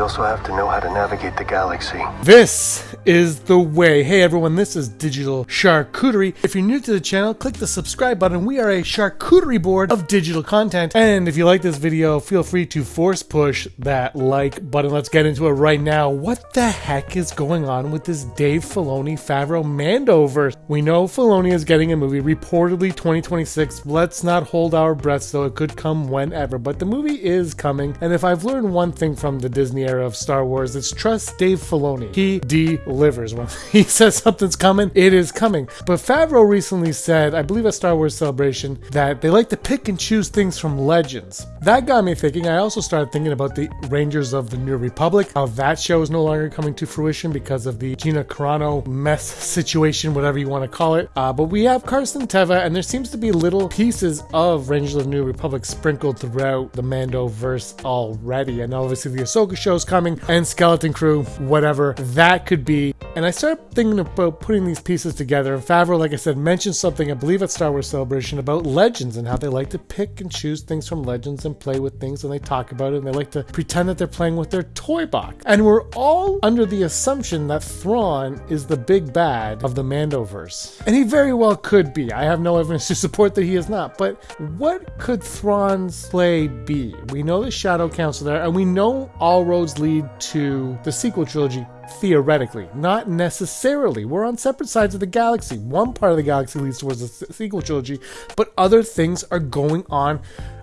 You also have to know how to navigate the galaxy. This is the way. Hey everyone, this is Digital Charcuterie. If you're new to the channel, click the subscribe button. We are a charcuterie board of digital content. And if you like this video, feel free to force push that like button. Let's get into it right now. What the heck is going on with this Dave Filoni Favreau Mandoverse? We know Filoni is getting a movie, reportedly 2026. Let's not hold our breaths though. It could come whenever, but the movie is coming. And if I've learned one thing from the Disney era of Star Wars, it's trust Dave Filoni. He delivers. When he says something's coming, it is coming. But Favreau recently said, I believe at Star Wars Celebration, that they like to pick and choose things from legends. That got me thinking. I also started thinking about the Rangers of the New Republic, how that show is no longer coming to fruition because of the Gina Carano mess situation, whatever you want to call it. Uh, but we have Carson Teva, and there seems to be little pieces of Rangers of the New Republic sprinkled throughout the Mando verse already. And obviously the Ahsoka show is coming, and Skeleton Crew, whatever that could be. And I started thinking about putting these pieces together. And Favreau, like I said, mentioned something, I believe, at Star Wars Celebration about legends and how they like to pick and choose things from legends and play with things and they talk about it and they like to pretend that they're playing with their toy box. And we're all under the assumption that Thrawn is the big bad of the Mandoverse. And he very well could be. I have no evidence to support that he is not. But what could Thrawn's play be? We know the Shadow Council there, and we know all lead to the sequel trilogy theoretically, not necessarily. We're on separate sides of the galaxy. One part of the galaxy leads towards the sequel trilogy, but other things are going on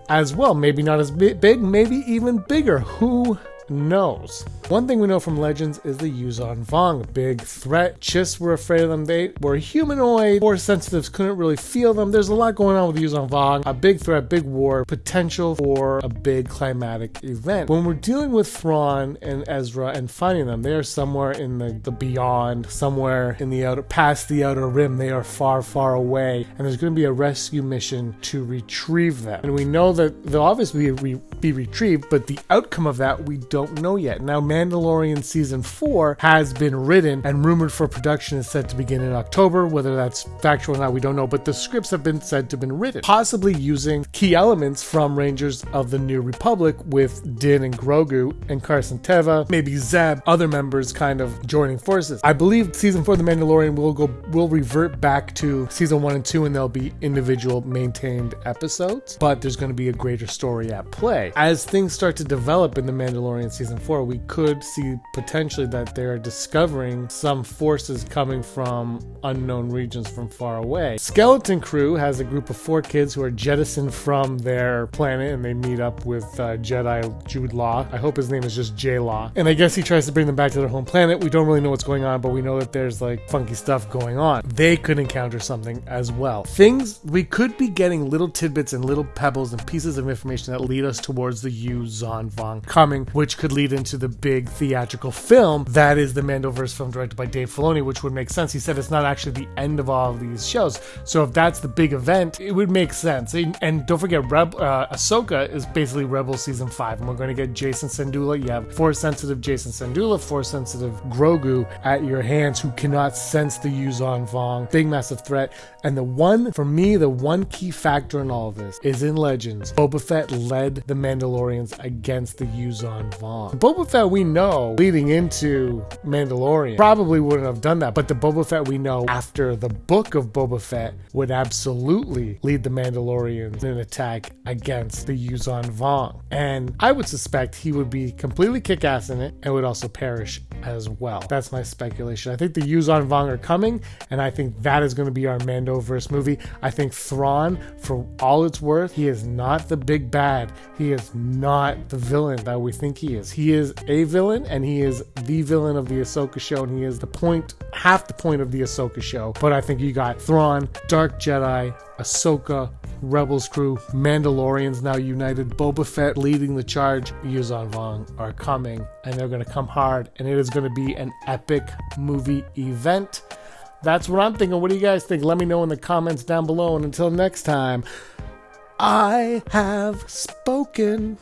as well. Maybe not as big, maybe even bigger. Who knows. One thing we know from Legends is the Yuuzhan Vong, big threat. Chiss were afraid of them. They were humanoid. Force sensitives couldn't really feel them. There's a lot going on with Yuuzhan Vong. A big threat, big war, potential for a big climatic event. When we're dealing with Thrawn and Ezra and finding them, they are somewhere in the, the beyond, somewhere in the outer, past the outer rim. They are far, far away, and there's going to be a rescue mission to retrieve them. And we know that they'll obviously be, be retrieved, but the outcome of that we don't know yet. Now, Mandalorian season four has been written and rumored for production is set to begin in October. Whether that's factual or not, we don't know. But the scripts have been said to have been written, possibly using key elements from Rangers of the New Republic with Din and Grogu and Carson Teva, maybe Zeb, other members kind of joining forces. I believe season four of The Mandalorian will go will revert back to season one and two, and there'll be individual maintained episodes. But there's going to be a greater story at play as things start to develop in The Mandalorian season four. We could see potentially that they're discovering some forces coming from unknown regions from far away. Skeleton Crew has a group of four kids who are jettisoned from their planet and they meet up with uh, Jedi Jude Law. I hope his name is just J Law. And I guess he tries to bring them back to their home planet. We don't really know what's going on, but we know that there's like funky stuff going on. They could encounter something as well. Things we could be getting little tidbits and little pebbles and pieces of information that lead us towards the Yuuzhan Vong coming, which could lead into the big theatrical film that is the Mandoverse film directed by Dave Filoni, which would make sense. He said it's not actually the end of all of these shows. So if that's the big event, it would make sense. And don't forget, Reb, uh, Ahsoka is basically Rebel season five, and we're going to get Jacen Syndulla. You have force sensitive Jacen Syndulla, force sensitive Grogu at your hands who cannot sense the Yuuzhan Vong. Big massive threat. And the one, for me, the one key factor in all of this is in Legends. Boba Fett led the Mandalorians against the Yuuzhan Vong. Boba Fett we know leading into Mandalorian probably wouldn't have done that, but the Boba Fett we know after the book of Boba Fett would absolutely lead the Mandalorians in an attack against the Yuuzhan Vong. And I would suspect he would be completely kick ass in it and would also perish as well. That's my speculation. I think the Yuuzhan Vong are coming, and I think that is going to be our Mandoverse movie. I think Thrawn, for all it's worth, he is not the big bad. He is not the villain that we think he is. He is a villain, and he is the villain of the Ahsoka show, and he is the point, half the point of the Ahsoka show. But I think you got Thrawn, Dark Jedi, Ahsoka, Rebels crew, Mandalorians now united, Boba Fett leading the charge, Yuuzhan Vong are coming, and they're going to come hard, and it is going to be an epic movie event. That's what I'm thinking. What do you guys think? Let me know in the comments down below. And until next time, I have spoken.